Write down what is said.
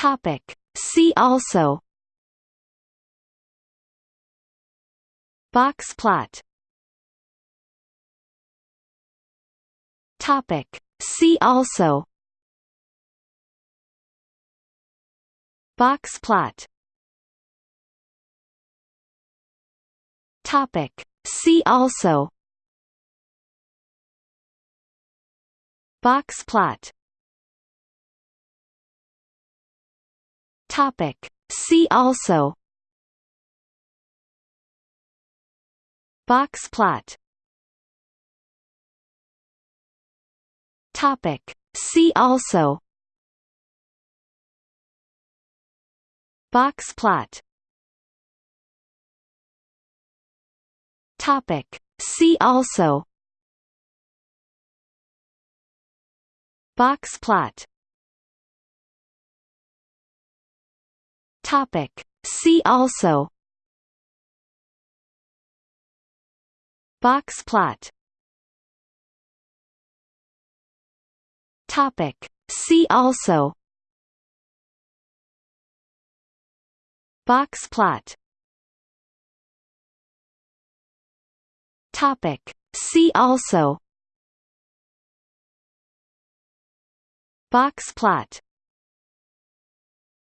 Topic. See also Box plot Topic. See also Box plot Topic. See also Box plot Topic. See also Box plot Topic. See also Box plot Topic. See also Box plot Topic. See also Box plot Topic. See also Box plot Topic. See also Box plot